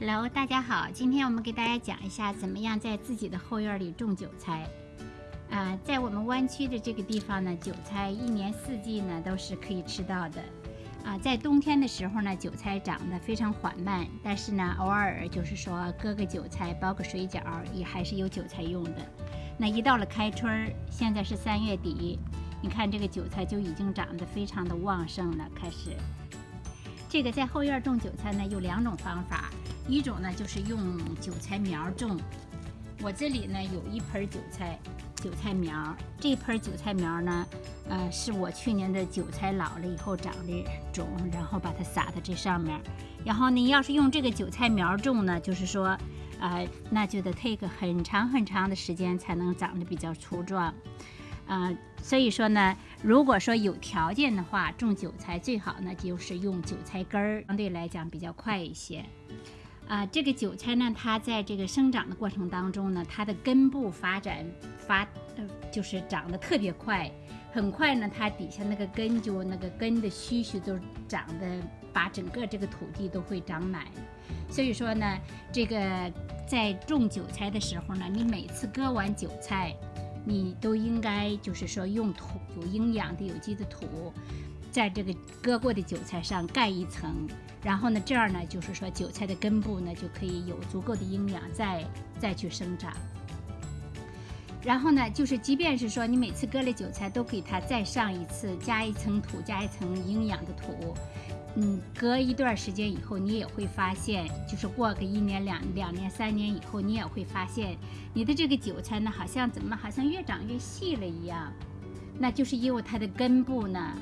Hello，大家好，今天我们给大家讲一下怎么样在自己的后院里种韭菜。啊，在我们湾区的这个地方呢，韭菜一年四季呢都是可以吃到的。啊，在冬天的时候呢，韭菜长得非常缓慢，但是呢，偶尔就是说割个韭菜包个水饺也还是有韭菜用的。那一到了开春儿，现在是三月底，你看这个韭菜就已经长得非常的旺盛了，开始。这个在后院种韭菜呢，有两种方法。一种呢就是用韭菜苗种，我这里呢有一盆韭菜，韭菜苗，这盆韭菜苗呢，呃是我去年的韭菜老了以后长的种，然后把它撒在这上面。然后你要是用这个韭菜苗种呢，就是说，呃，那就得 take 很长很长的时间才能长得比较粗壮，啊，所以说呢，如果说有条件的话，种韭菜最好呢就是用韭菜根儿，相对来讲比较快一些。啊，这个韭菜呢，它在这个生长的过程当中呢，它的根部发展发呃，就是长得特别快，很快呢，它底下那个根就那个根的须须都长得把整个这个土地都会长满。所以说呢，这个在种韭菜的时候呢，你每次割完韭菜，你都应该就是说用土有营养的有机的土。在这个割过的韭菜上盖一层，然后呢，这样呢，就是说韭菜的根部呢就可以有足够的营养再再去生长。然后呢，就是即便是说你每次割了韭菜都给它再上一次，加一层土，加一层营养的土。嗯，隔一段时间以后，你也会发现，就是过个一年、两两年、三年以后，你也会发现你的这个韭菜呢，好像怎么好像越长越细了一样。那就是因为它的根部呢。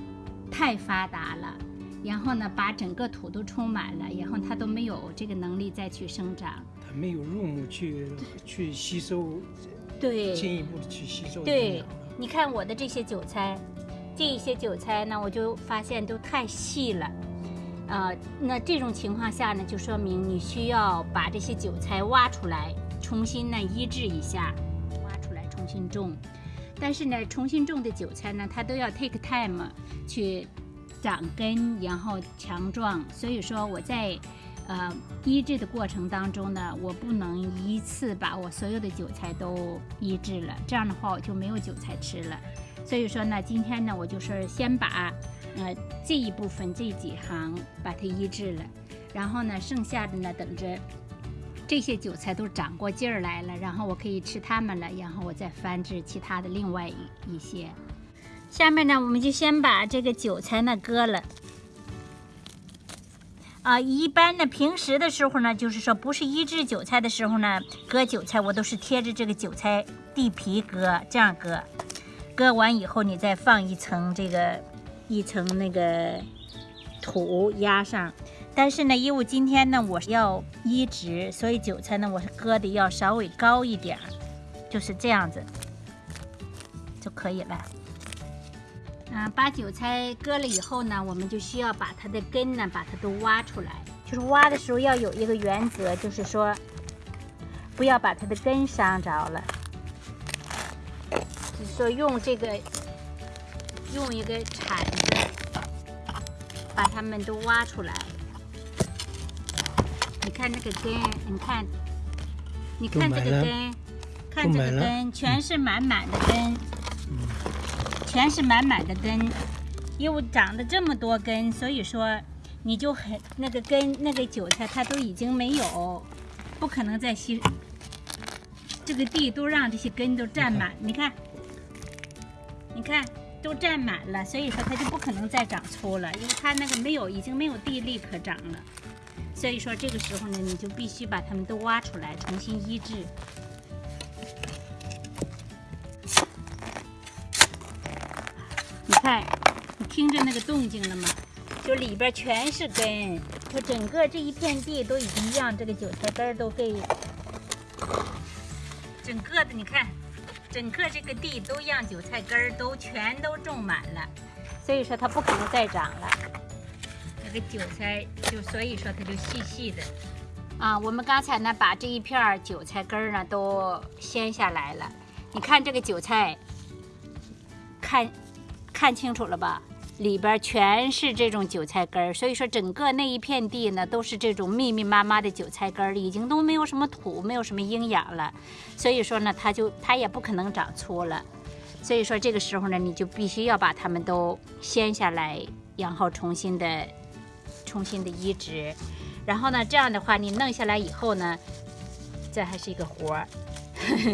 太发达了，然后呢，把整个土都充满了，然后它都没有这个能力再去生长。它没有入木去去吸收，对，进一步的去吸收。对，你看我的这些韭菜，这一些韭菜呢，我就发现都太细了，啊，那这种情况下呢，就说明你需要把这些韭菜挖出来，重新呢医治一下，挖出来重新种。但是呢，重新种的韭菜呢，它都要 take time 去长根，然后强壮。所以说我在呃医治的过程当中呢，我不能一次把我所有的韭菜都医治了，这样的话我就没有韭菜吃了。所以说呢，今天呢，我就是先把呃这一部分这几行把它医治了，然后呢，剩下的呢，等着。这些韭菜都长过劲儿来了，然后我可以吃它们了，然后我再繁殖其他的另外一一些。下面呢，我们就先把这个韭菜呢割了。啊，一般呢，平时的时候呢，就是说不是一只韭菜的时候呢，割韭菜我都是贴着这个韭菜地皮割，这样割。割完以后，你再放一层这个一层那个土压上。但是呢，因为今天呢我要移植，所以韭菜呢我是割的要稍微高一点，就是这样子就可以了。嗯，把韭菜割了以后呢，我们就需要把它的根呢把它都挖出来。就是挖的时候要有一个原则，就是说不要把它的根伤着了。就是说用这个用一个铲子把它们都挖出来。你看这个根，你看，你看这个根，看这个根，全是满满的根，全是满满的根，因为长了这么多根，所以说你就很那个根那个韭菜它都已经没有，不可能再吸，这个地都让这些根都占满，你看，你看都占满了，所以说它就不可能再长粗了，因为它那个没有已经没有地力可长了。所以说这个时候呢，你就必须把它们都挖出来，重新医治。看，你听着那个动静了吗？就里边全是根，就整个这一片地都已经让这个韭菜根都给整个的，你看，整个这个地都让韭菜根都全都种满了，所以说它不可能再长了。那个韭菜就所以说它就细细的啊。我们刚才呢把这一片韭菜根儿呢都掀下来了。你看这个韭菜，看看清楚了吧？里边全是这种韭菜根儿，所以说整个那一片地呢都是这种密密麻麻的韭菜根儿，已经都没有什么土，没有什么营养了，所以说呢，它就它也不可能长粗了。所以说这个时候呢，你就必须要把它们都掀下来，然后重新的、重新的移植。然后呢，这样的话你弄下来以后呢，这还是一个活儿，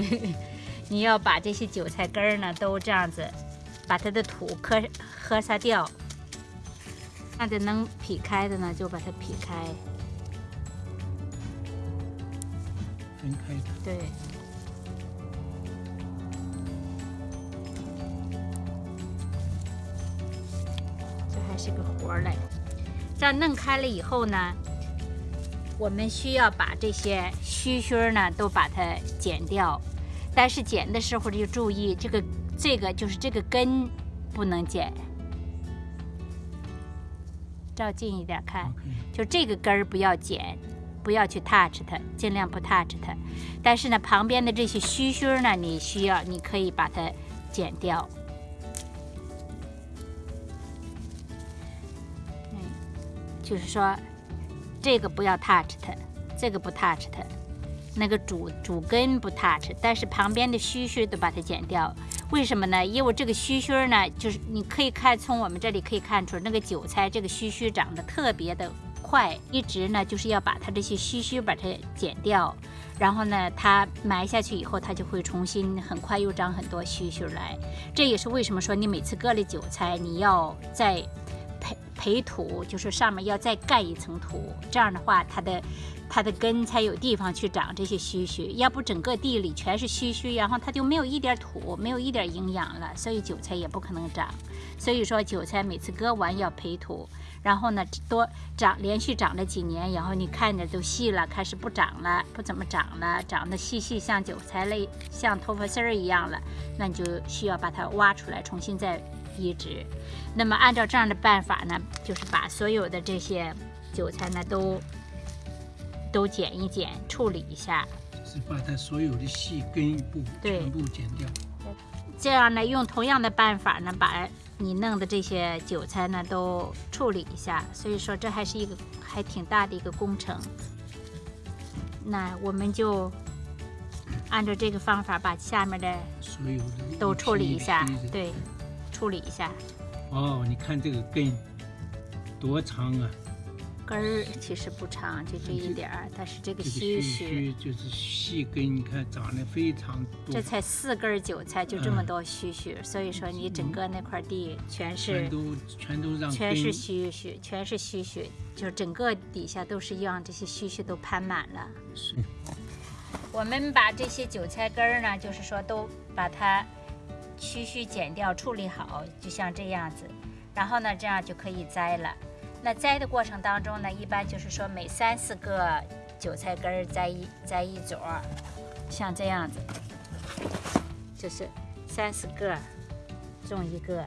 你要把这些韭菜根儿呢都这样子。把它的土磕磕擦掉，那得能劈开的呢，就把它劈开。分开的。对。这还是个活儿嘞。这样弄开了以后呢，我们需要把这些须须儿呢都把它剪掉，但是剪的时候就注意这个。这个就是这个根不能剪，照近一点看，就这个根儿不要剪，不要去 touch 它，尽量不 touch 它。但是呢，旁边的这些须须呢，你需要，你可以把它剪掉。嗯，就是说，这个不要 touch 它，这个不 touch 它，那个主主根不 touch，但是旁边的须须都把它剪掉。为什么呢？因为这个须须呢，就是你可以看从我们这里可以看出，那个韭菜这个须须长得特别的快，一直呢就是要把它这些须须把它剪掉，然后呢它埋下去以后，它就会重新很快又长很多须须来。这也是为什么说你每次割了韭菜，你要在培土，就是上面要再盖一层土，这样的话它的。它的根才有地方去长这些须须，要不整个地里全是须须，然后它就没有一点土，没有一点营养了，所以韭菜也不可能长。所以说韭菜每次割完要培土，然后呢多长，连续长了几年，然后你看着都细了，开始不长了，不怎么长了，长得细细像韭菜类，像头发丝儿一样了，那你就需要把它挖出来，重新再移植。那么按照这样的办法呢，就是把所有的这些韭菜呢都。都剪一剪，处理一下，是把它所有的细根部全部剪掉。这样呢，用同样的办法呢，把你弄的这些韭菜呢都处理一下。所以说，这还是一个还挺大的一个工程。那我们就按照这个方法，把下面的所有的都处理一下，对，处理一下。哦，你看这个根多长啊！根儿其实不长，就这一点儿，但是这个须须就是细根，你看长得非常多。这才四根韭菜，就这么多须须，所以说你整个那块地全是全都全都让全是须须，全是须须，就整个底下都是让这些须须都盘满了。是。我们把这些韭菜根儿呢，就是说都把它须须剪掉，处理好，就像这样子，然后呢，这样就可以摘了。那摘的过程当中呢，一般就是说每三四个韭菜根儿摘一摘一撮，像这样子，就是三四个种一个。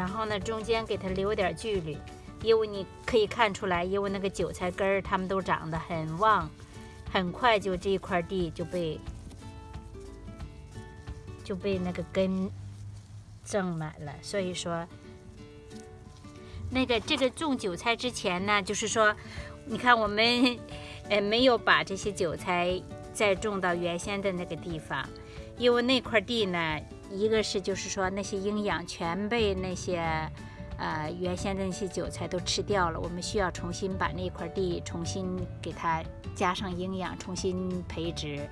然后呢，中间给它留点距离，因为你可以看出来，因为那个韭菜根儿它们都长得很旺，很快就这块地就被就被那个根种满了。所以说，那个这个种韭菜之前呢，就是说，你看我们呃没有把这些韭菜再种到原先的那个地方，因为那块地呢。一个是就是说那些营养全被那些，呃原先的那些韭菜都吃掉了，我们需要重新把那块地重新给它加上营养，重新培植。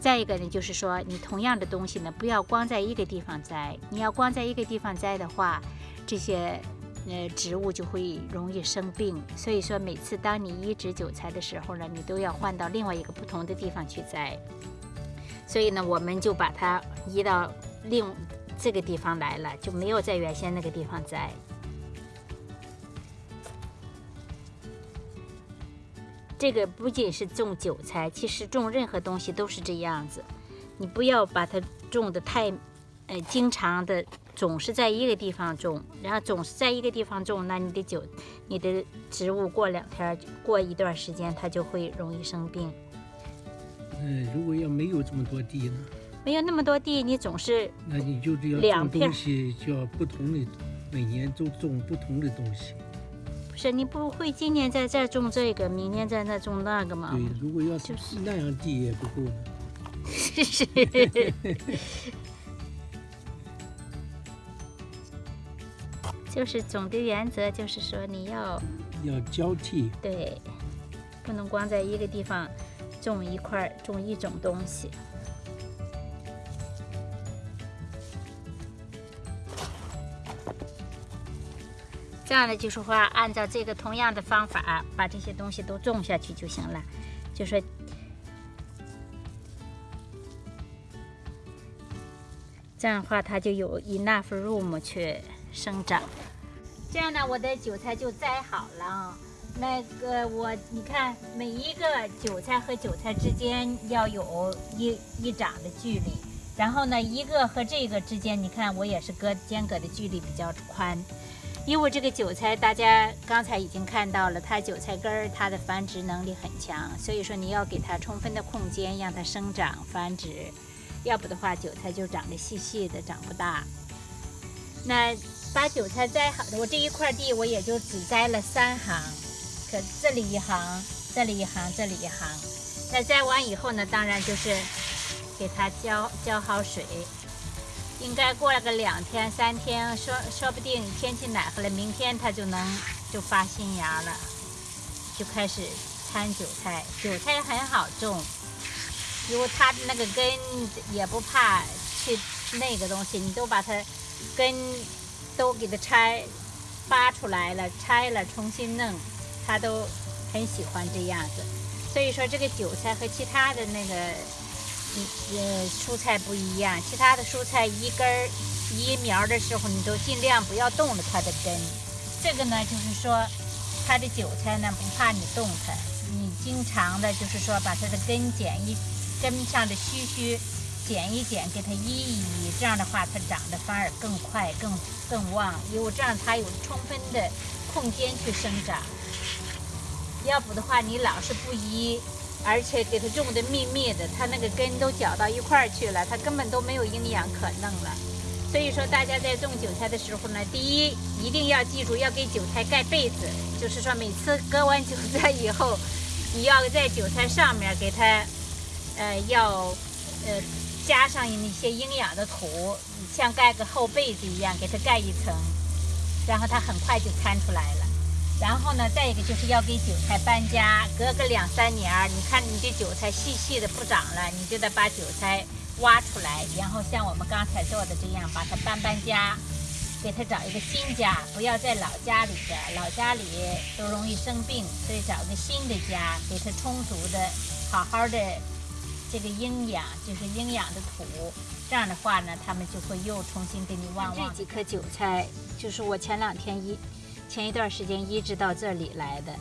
再一个呢，就是说你同样的东西呢，不要光在一个地方栽，你要光在一个地方栽的话，这些呃植物就会容易生病。所以说每次当你移植韭菜的时候呢，你都要换到另外一个不同的地方去栽。所以呢，我们就把它移到。另这个地方来了，就没有在原先那个地方栽。这个不仅是种韭菜，其实种任何东西都是这样子。你不要把它种的太呃，经常的总是在一个地方种，然后总是在一个地方种，那你的酒，你的植物过两天，过一段时间，它就会容易生病。嗯，如果要没有这么多地呢？没有那么多地，你总是那你就要两片种东西，就要不同的，每年都种不同的东西。不是你不会今年在这儿种这个，明年在那种那个吗？对，如果要就是是那样地也不够呢。是。就是总的原则就是说你要要交替，对，不能光在一个地方种一块儿种一种东西。这样呢，就是说按照这个同样的方法，把这些东西都种下去就行了。就说这样的话，它就有 enough room 去生长。这样呢，我的韭菜就栽好了。那个我，你看每一个韭菜和韭菜之间要有一一掌的距离，然后呢，一个和这个之间，你看我也是隔间隔的距离比较宽。因为这个韭菜，大家刚才已经看到了，它韭菜根儿它的繁殖能力很强，所以说你要给它充分的空间，让它生长繁殖，要不的话，韭菜就长得细细的，长不大。那把韭菜栽好的，我这一块地我也就只栽了三行，可这里一行，这里一行，这里一行。那栽完以后呢，当然就是给它浇浇好水。应该过了个两天三天，说说不定天气暖和了，明天它就能就发新芽了，就开始掺韭菜。韭菜很好种，因为它的那个根也不怕去那个东西，你都把它根都给它拆扒出来了，拆了重新弄，它都很喜欢这样子。所以说这个韭菜和其他的那个。呃，蔬菜不一样，其他的蔬菜一根儿一苗的时候，你都尽量不要动了它的根。这个呢，就是说它的韭菜呢不怕你动它，你经常的就是说把它的根剪一根上的须须剪一剪，给它移一移，这样的话它长得反而更快、更更旺，因为这样它有充分的空间去生长。要不的话，你老是不移。而且给它种的密密的，它那个根都搅到一块儿去了，它根本都没有营养可弄了。所以说，大家在种韭菜的时候呢，第一一定要记住要给韭菜盖被子，就是说每次割完韭菜以后，你要在韭菜上面给它，呃，要呃加上一些营养的土，像盖个厚被子一样给它盖一层，然后它很快就参出来了。然后呢，再一个就是要给韭菜搬家，隔个两三年儿，你看你的韭菜细细的不长了，你就得把韭菜挖出来，然后像我们刚才做的这样，把它搬搬家，给它找一个新家，不要在老家里的，老家里都容易生病，所以找个新的家，给它充足的、好好的这个营养，就是营养的土，这样的话呢，它们就会又重新给你旺旺。这几颗韭菜就是我前两天一。前一段时间移植到这里来的，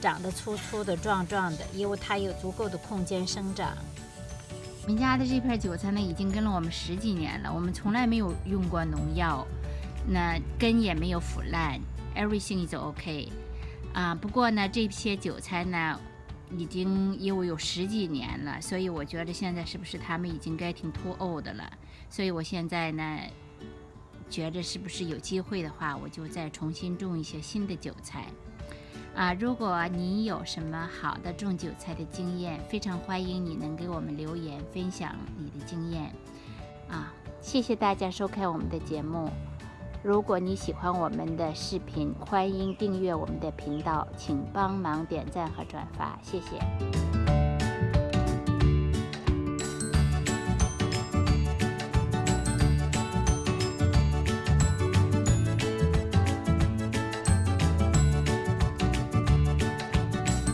长得粗粗的、壮壮的，因为它有足够的空间生长。我们家的这片韭菜呢，已经跟了我们十几年了，我们从来没有用过农药，那根也没有腐烂，everything is OK。啊，不过呢，这些韭菜呢，已经因为有十几年了，所以我觉得现在是不是它们已经该挺 too old 了？所以我现在呢。觉着是不是有机会的话，我就再重新种一些新的韭菜啊！如果你有什么好的种韭菜的经验，非常欢迎你能给我们留言分享你的经验啊！谢谢大家收看我们的节目。如果你喜欢我们的视频，欢迎订阅我们的频道，请帮忙点赞和转发，谢谢。